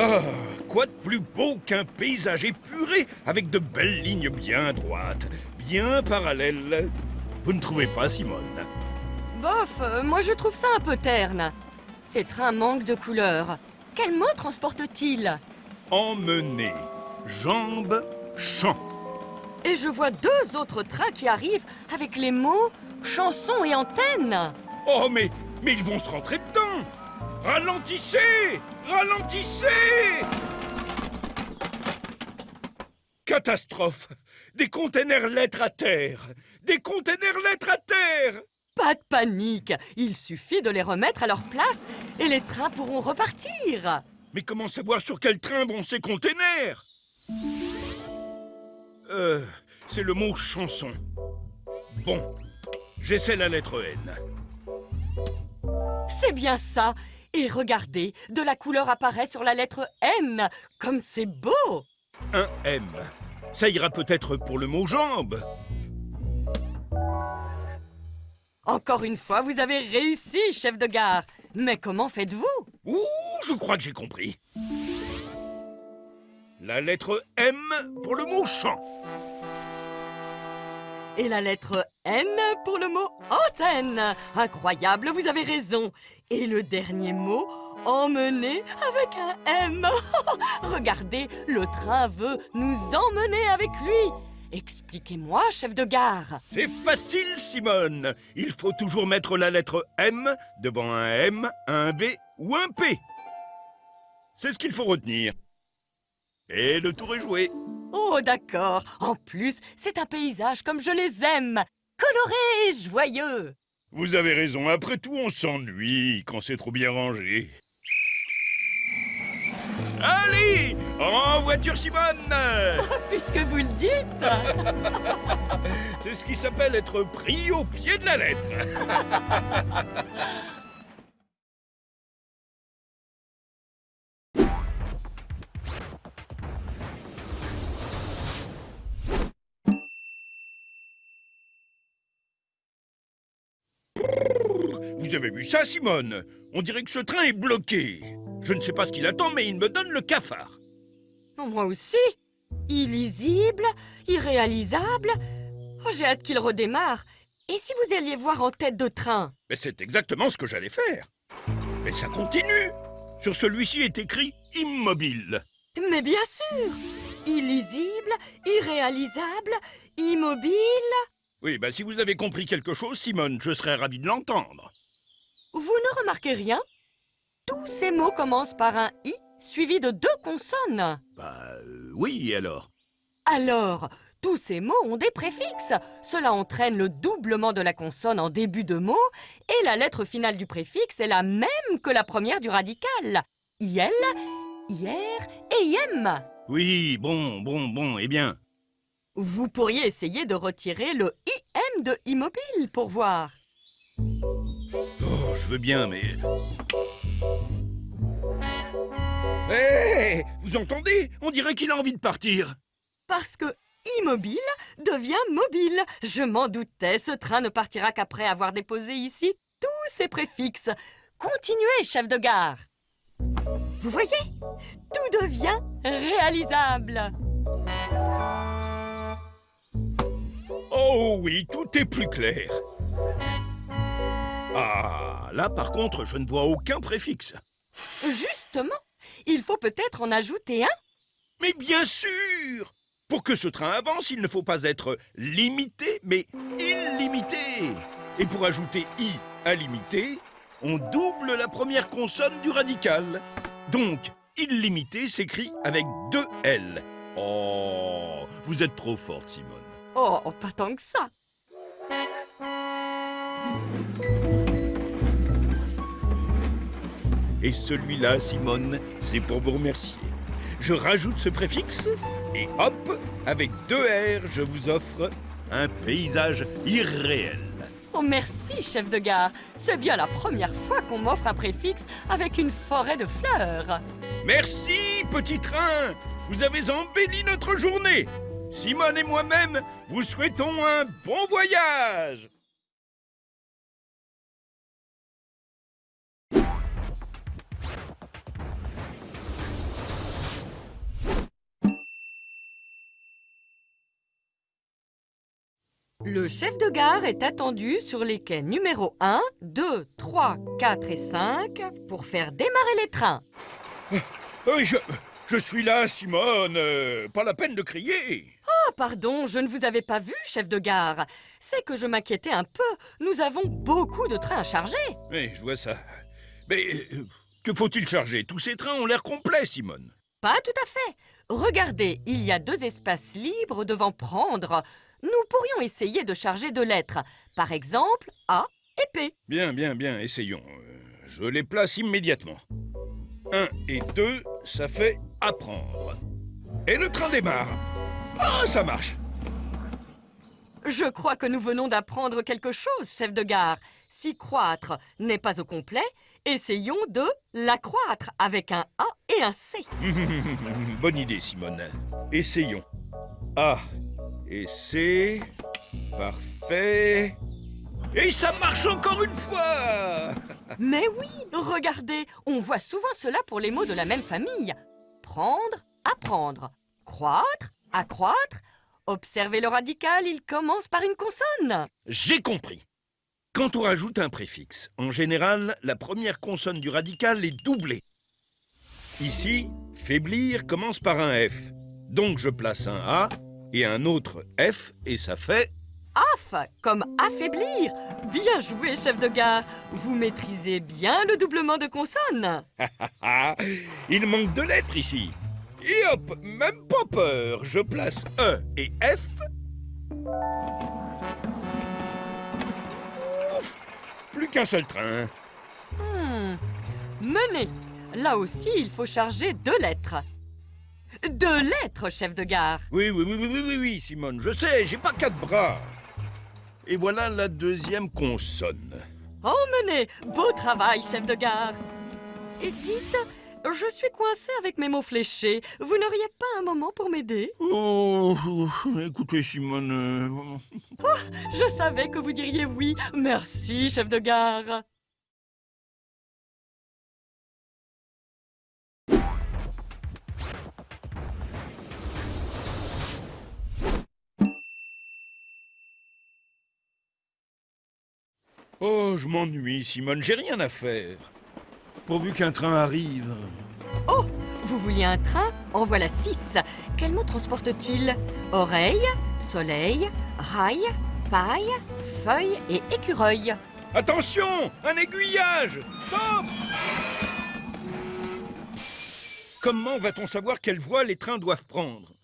Ah, quoi de plus beau qu'un paysage épuré avec de belles lignes bien droites, bien parallèles? Vous ne trouvez pas, Simone? Bof, euh, moi je trouve ça un peu terne. Ces trains manquent de couleurs. Quel mot transporte-t-il? Emmener, jambes, champ. Et je vois deux autres trains qui arrivent avec les mots chanson et antenne. Oh, mais, mais ils vont se rentrer dedans Ralentissez Ralentissez Catastrophe Des containers lettres à terre Des containers lettres à terre Pas de panique, il suffit de les remettre à leur place et les trains pourront repartir. Mais comment savoir sur quel train vont ces containers Euh, c'est le mot chanson. Bon, j'essaie la lettre N. C'est bien ça. Et regardez, de la couleur apparaît sur la lettre N. Comme c'est beau Un M. Ça ira peut-être pour le mot jambe. Encore une fois, vous avez réussi, chef de gare. Mais comment faites-vous? Ouh, je crois que j'ai compris. La lettre M pour le mot champ. Et la lettre N pour le mot antenne. Incroyable, vous avez raison. Et le dernier mot, emmener avec un M. Regardez, le train veut nous emmener avec lui. Expliquez-moi, chef de gare. C'est facile, Simone. Il faut toujours mettre la lettre M devant un M, un B ou un P. C'est ce qu'il faut retenir. Et le tour est joué. Oh, d'accord. En plus, c'est un paysage comme je les aime. Coloré et joyeux. Vous avez raison, après tout, on s'ennuie quand c'est trop bien rangé. Allez En voiture, Simone Puisque vous le dites. C'est ce qui s'appelle être pris au pied de la lettre. Vous avez vu ça, Simone? On dirait que ce train est bloqué. Je ne sais pas ce qu'il attend, mais il me donne le cafard. Moi aussi. Illisible, irréalisable. Oh, J'ai hâte qu'il redémarre. Et si vous alliez voir en tête de train? Mais c'est exactement ce que j'allais faire. Mais ça continue. Sur celui-ci est écrit immobile. Mais bien sûr Illisible, irréalisable, immobile... Oui, bah si vous avez compris quelque chose, Simone, je serais ravi de l'entendre. Vous ne remarquez rien? Tous ces mots commencent par un « i » suivi de deux consonnes. Bah euh, oui, alors? Alors, tous ces mots ont des préfixes. Cela entraîne le doublement de la consonne en début de mot et la lettre finale du préfixe est la même que la première du radical. IL, IR et IM. Oui, bon, bon, bon, eh bien. Vous pourriez essayer de retirer le IM de immobile pour voir. Oh, je veux bien, mais... Hé Vous entendez? On dirait qu'il a envie de partir. Parce que immobile devient mobile. Je m'en doutais, ce train ne partira qu'après avoir déposé ici tous ses préfixes. Continuez, chef de gare. Vous voyez? Tout devient réalisable. Oh oui, tout est plus clair. Ah, là par contre, je ne vois aucun préfixe. Justement, il faut peut-être en ajouter un. Mais bien sûr Pour que ce train avance, il ne faut pas être limité, mais illimité. Et pour ajouter i à limité, on double la première consonne du radical. Donc, illimité s'écrit avec deux L. Oh, vous êtes trop forte, Simone. Oh, pas tant que ça. Et celui-là, Simone, c'est pour vous remercier. Je rajoute ce préfixe et hop, avec deux R, je vous offre un paysage irréel. Oh, merci, chef de gare. C'est bien la première fois qu'on m'offre un préfixe avec une forêt de fleurs. Merci, petit train Vous avez embelli notre journée Simone et moi-même vous souhaitons un bon voyage Le chef de gare est attendu sur les quais numéro 1, 2, 3, 4 et 5 pour faire démarrer les trains. Euh, je, suis là, Simone. Euh, pas la peine de crier. Ah, pardon, je ne vous avais pas vu, chef de gare. C'est que je m'inquiétais un peu. Nous avons beaucoup de trains à charger. Oui, je vois ça. Mais euh, que faut-il charger? Tous ces trains ont l'air complets, Simone. Pas tout à fait. Regardez, il y a deux espaces libres devant prendre. Nous pourrions essayer de charger deux lettres. Par exemple, A et P. Bien, bien, bien, essayons. Euh, Je les place immédiatement. Un et deux, ça fait apprendre. Et le train démarre. Ah, ça marche. Je crois que nous venons d'apprendre quelque chose, chef de gare. Si croître n'est pas au complet, essayons de l'accroître avec un A et un C. Bonne idée, Simone. Essayons. A et C. Parfait. Et ça marche encore une fois Mais oui, regardez, on voit souvent cela pour les mots de la même famille. Prendre, apprendre. Croître, accroître. Observez le radical, il commence par une consonne. J'ai compris. Quand on rajoute un préfixe, en général, la première consonne du radical est doublée. Ici, faiblir commence par un F. Donc je place un A et un autre F et ça fait... Af, comme affaiblir. Bien joué, chef de gare. Vous maîtrisez bien le doublement de consonnes. Il manque deux lettres ici. Et hop, même pas peur, je place E et F. Ouf, plus qu'un seul train. Hmm. Mener. Là aussi, il faut charger deux lettres. Deux lettres, chef de gare. Oui, oui, oui, oui, oui, oui, oui, Simone, je sais, j'ai pas quatre bras. Et voilà la deuxième consonne. Emmenez Beau travail, chef de gare Et dites, je suis coincée avec mes mots fléchés. Vous n'auriez pas un moment pour m'aider? Oh, écoutez, Simone. euh, Je savais que vous diriez oui. Merci, chef de gare Oh, je m'ennuie, Simone, j'ai rien à faire. Pourvu qu'un train arrive. Oh Vous vouliez un train En voilà six. Quel mot transporte-t-il Oreille, soleil, rail, paille, feuille et écureuil. Attention Un aiguillage Stop Comment va-t-on savoir quelle voie les trains doivent prendre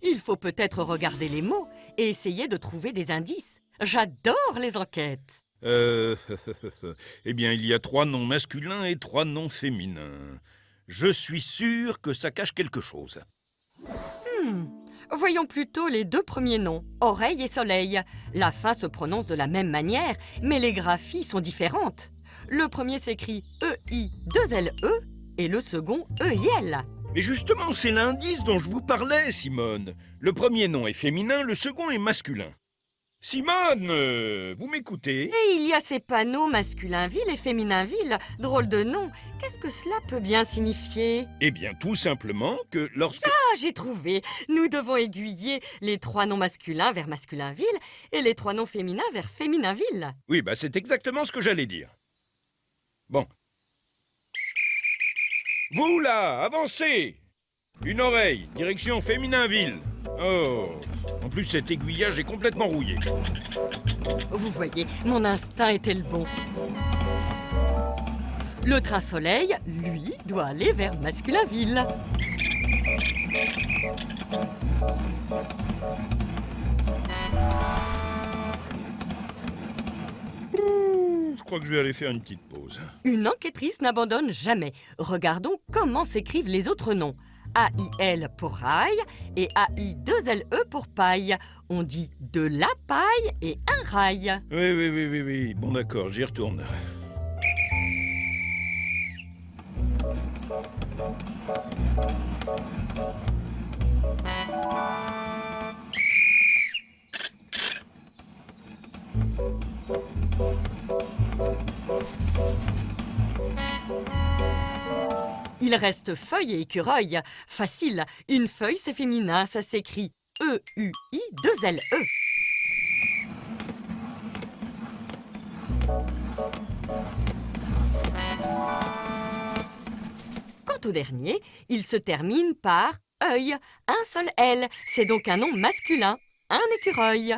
Il faut peut-être regarder les mots et essayer de trouver des indices. J'adore les enquêtes. Euh... eh bien, il y a trois noms masculins et trois noms féminins. Je suis sûr que ça cache quelque chose. Hmm. Voyons plutôt les deux premiers noms, oreille et soleil. La fin se prononce de la même manière, mais les graphies sont différentes. Le premier s'écrit E-I-2-L-E et le second E-I-L. Mais justement, c'est l'indice dont je vous parlais, Simone. Le premier nom est féminin, le second est masculin. Simone, vous m'écoutez? Et il y a ces panneaux masculin-ville et féminin-ville. Drôle de nom. Qu'est-ce que cela peut bien signifier? Eh bien, tout simplement que lorsque... Ah, j'ai trouvé. Nous devons aiguiller les trois noms masculins vers masculin-ville et les trois noms féminins vers féminin-ville. Oui, bah c'est exactement ce que j'allais dire. Bon. Vous là, avancez Une oreille, direction féminin-ville. Oh En plus, cet aiguillage est complètement rouillé. Vous voyez, mon instinct était le bon. Le train soleil, lui, doit aller vers masculin-ville. Je crois que je vais aller faire une petite pause. Une enquêtrice n'abandonne jamais. Regardons comment s'écrivent les autres noms. A-I-L pour rail et A-I-2-L-E pour paille. On dit de la paille et un rail. Oui, oui, oui, oui, oui. Bon, d'accord, j'y retourne. Il reste feuille et écureuil. Facile, une feuille c'est féminin, ça s'écrit E-U-I 2-L-E. Quant au dernier, il se termine par œil, un seul L, c'est donc un nom masculin, un écureuil.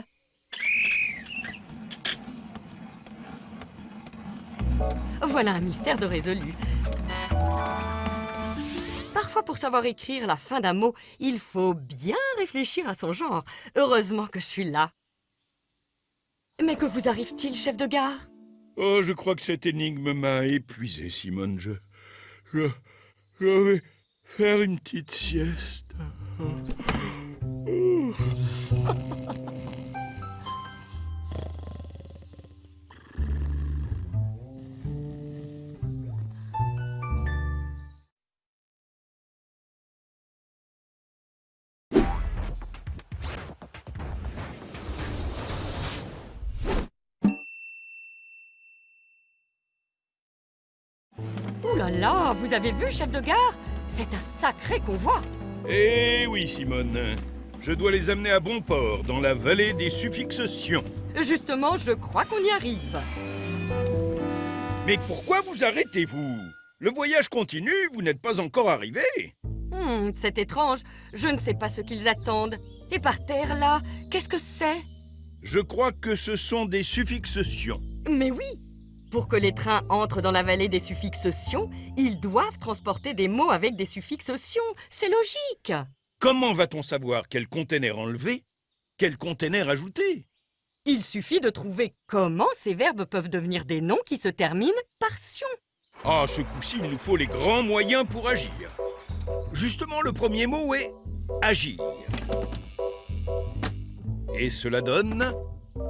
Voilà un mystère de résolu. Pour savoir écrire la fin d'un mot, il faut bien réfléchir à son genre. Heureusement que je suis là. Mais que vous arrive-t-il, chef de gare? Oh, je crois que cette énigme m'a épuisé, Simone. Je, je, vais faire une petite sieste. Oh. Ouh là là, vous avez vu, chef de gare? C'est un sacré convoi Eh oui, Simone. Je dois les amener à bon port, dans la vallée des suffixes sion. Justement, je crois qu'on y arrive. Mais pourquoi vous arrêtez-vous? Le voyage continue, vous n'êtes pas encore arrivé. Hmm, c'est étrange, je ne sais pas ce qu'ils attendent. Et par terre, là, qu'est-ce que c'est? Je crois que ce sont des suffixes sion. Mais oui Pour que les trains entrent dans la vallée des suffixes sion, ils doivent transporter des mots avec des suffixes sion. C'est logique Comment va-t-on savoir quel conteneur enlever, quel conteneur ajouter Il suffit de trouver comment ces verbes peuvent devenir des noms qui se terminent par sion. Ah, ce coup-ci, il nous faut les grands moyens pour agir. Justement, le premier mot est agir. Et cela donne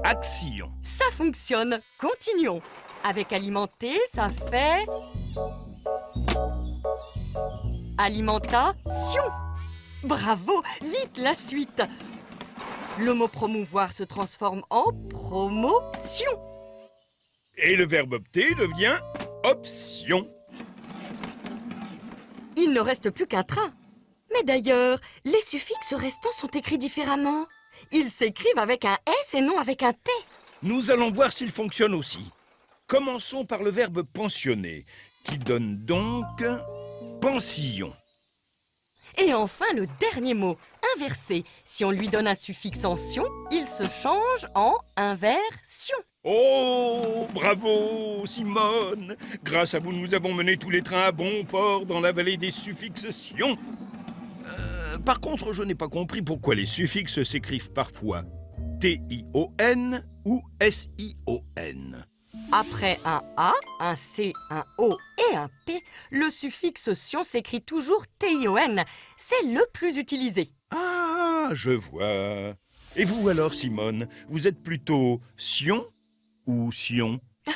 action. Ça fonctionne. Continuons. Avec alimenter, ça fait... Alimentation. Bravo, vite la suite. Le mot promouvoir se transforme en promotion. Et le verbe opter devient option. Il ne reste plus qu'un train. Mais d'ailleurs, les suffixes restants sont écrits différemment. Ils s'écrivent avec un S et non avec un T. Nous allons voir s'il fonctionne aussi. Commençons par le verbe pensionner, qui donne donc pension. Et enfin, le dernier mot, inversé. Si on lui donne un suffixe en sion, il se change en inversion. Oh, bravo, Simone Grâce à vous, nous avons mené tous les trains à bon port dans la vallée des suffixes sion. Euh, par contre, je n'ai pas compris pourquoi les suffixes s'écrivent parfois T-I-O-N ou S-I-O-N. Après un A, un C, un O et un P, le suffixe sion s'écrit toujours T-I-O-N. C'est le plus utilisé. Ah, je vois. Et vous alors, Simone, vous êtes plutôt sion ou sion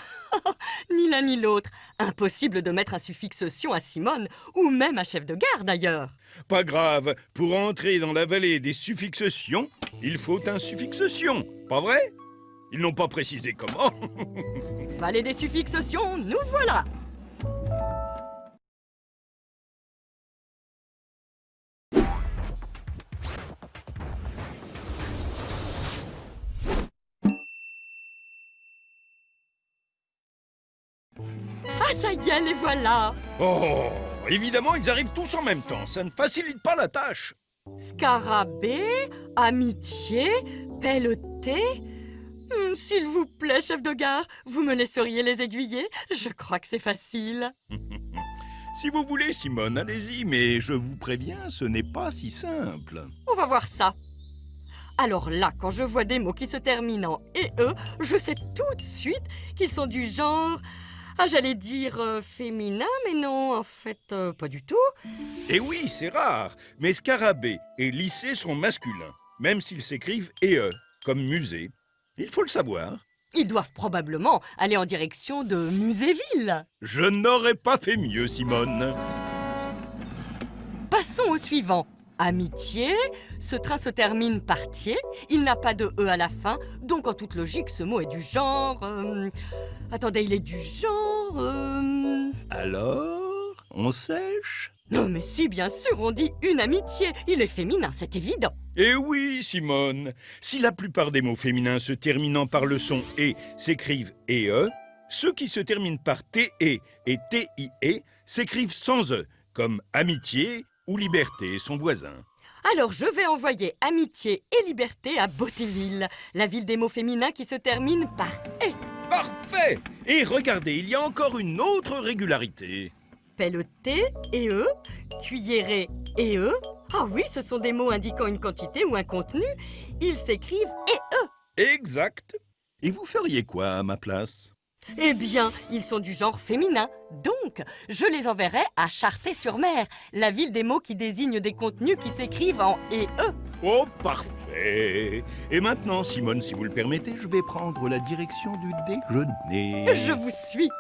Ni l'un ni l'autre. Impossible de mettre un suffixe sion à Simone, ou même à chef de gare d'ailleurs. Pas grave, pour entrer dans la vallée des suffixes sion, il faut un suffixe sion, pas vrai? Ils n'ont pas précisé comment. Vallée des suffixes nous voilà Ah, ça y est, les voilà Oh, évidemment, ils arrivent tous en même temps. Ça ne facilite pas la tâche. Scarabée, amitié, pelleté. Hmm, S'il vous plaît, chef de gare, vous me laisseriez les aiguiller? Je crois que c'est facile. Si vous voulez, Simone, allez-y, mais je vous préviens, ce n'est pas si simple. On va voir ça. Alors là, quand je vois des mots qui se terminent en «e», je sais tout de suite qu'ils sont du genre... Ah, j'allais dire euh, féminin, mais non, en fait, euh, pas du tout. Et oui, c'est rare, mais scarabée et lycée sont masculins, même s'ils s'écrivent EE, comme musée. Il faut le savoir. Ils doivent probablement aller en direction de Muséville. Je n'aurais pas fait mieux, Simone. Passons au suivant. Amitié, ce train se termine par tier, il n'a pas de E à la fin, donc en toute logique, ce mot est du genre... euh, Attendez, il est du genre... euh, Alors, on sèche Non mais si, bien sûr, on dit une amitié, il est féminin, c'est évident. Eh oui, Simone Si la plupart des mots féminins se terminant par le son « et » s'écrivent « e », ceux qui se terminent par « te » et « tie » s'écrivent sans « e ». comme amitié ou liberté, son voisin. Alors je vais envoyer amitié et liberté à Beautéville, la ville des mots féminins qui se termine par et. Parfait Et regardez, il y a encore une autre régularité. Pelleté et e, cuilleré et e. Ah oui, ce sont des mots indiquant une quantité ou un contenu. Ils s'écrivent et e. Exact. Et vous feriez quoi à ma place? Eh bien, ils sont du genre féminin. Donc, je les enverrai à Charté-sur-Mer, la ville des mots qui désignent des contenus qui s'écrivent en et e. Oh, parfait Et maintenant, Simone, si vous le permettez, je vais prendre la direction du déjeuner. Je vous suis.